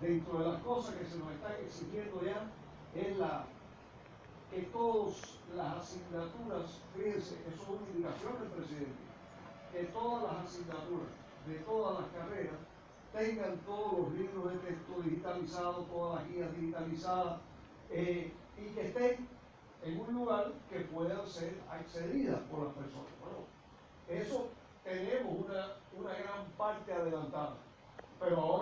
dentro de las cosas que se nos están exigiendo ya es la que todas las asignaturas, fíjense, eso es una indicación del presidente, que todas las asignaturas de todas las carreras tengan todos los libros de texto digitalizados, todas las guías digitalizadas, eh, y que estén en un lugar que puedan ser accedidas por las personas. Bueno, eso tenemos una, una gran parte adelantada, pero ahora